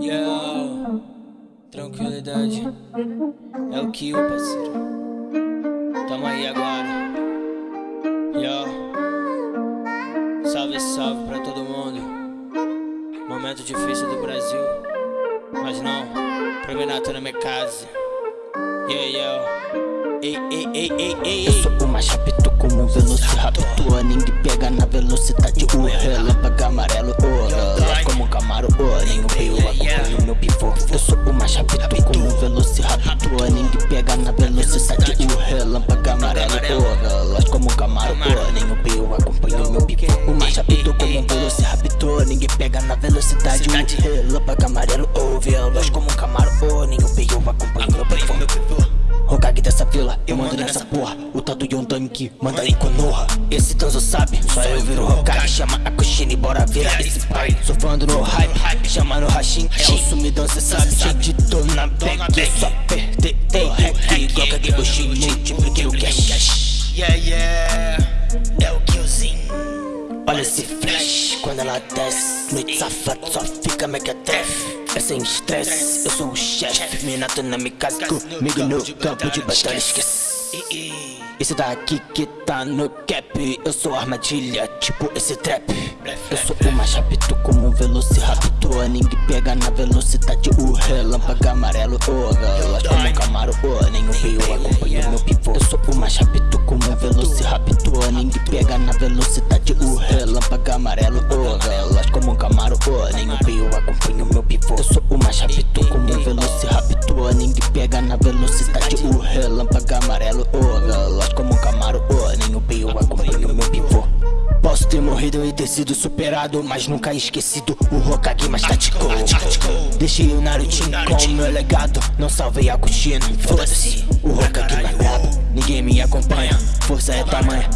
Yeah, tranquilidade é o que o parceiro. Tamo aí agora. Yeah, salve, salve pra todo mundo. Momento difícil do Brasil, mas não, promenato na minha casa. Yeah, yeah. Ei, ei, ei, ei, ei, Eu sou o mais rápido como um velociraptor. Ninguém pega na velocidade O relâmpago amarelo, o relógio como um camaro nem o rio acompanha o meu pivô. Eu sou o mais rápido como um velociraptor. Ninguém pega na velocidade O relâmpago amarelo, o relógio. Como um camaro nem o rio acompanha o meu pivô. O mais rápido como um velociraptor. Ninguém pega na velocidade O relâmpago amarelo, eu mando nessa porra O tal do Yondami que manda em Konoha. Esse Tanzo sabe, só eu viro Hokage. Chama a Kushine, bora virar esse pai. Sou fã do hype, chama no Hashin É o sumidão, cê sabe, gente, tô na bag Só perder o hack Bushi, multipliquei o cash desce Noite safado, só fica mequetrefe É sem estresse, eu sou o chefe. Minato na minha casa, comigo no campo de batalha, esquece. Esse daqui que tá no cap Eu sou armadilha, tipo esse trap. Eu sou o mais rápido como um velociraptor Ninguém pega na velocidade O relâmpago amarelo, o relógio como camaro O nem o rio Pega na velocidade O relâmpago amarelo, o relógio como um camaro O nem o rio acompanha o meu pivô. Eu sou o mais rápido como um velociraptor Ninguém pega na velocidade O relâmpago amarelo, o relógio como um camaro O nem o rio acompanha o meu pivô. Posso ter morrido e ter sido superado Mas nunca esquecido o Hokage mais tático. Deixei o Narutinho com o meu legado Não salvei a Kushina, foda-se O Hokage mais brabo, ninguém me acompanha Força é tamanha,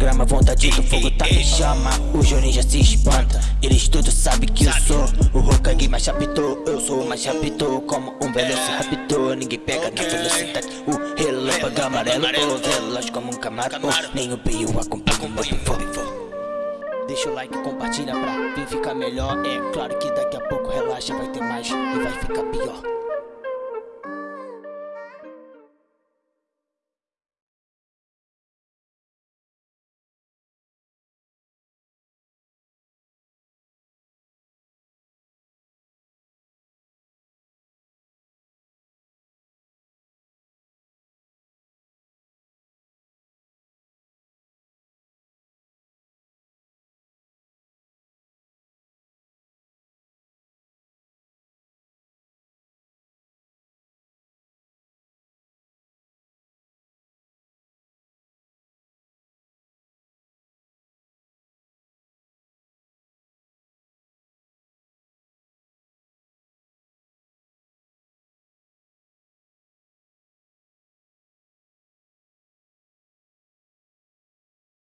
grama Vontade do fogo tá em chama. O Jonin já se espanta. Eles todos sabem que eu sou O Hokage mais rápido Eu sou o mais rápido Como um velociraptor Ninguém pega na velocidade. O relâmpago amarelo O veloz como um camaro. Nem o Bio acompanha o meu pivô Deixa o like, compartilha pra vir ficar melhor. É claro que daqui a pouco relaxa, vai ter mais e vai ficar pior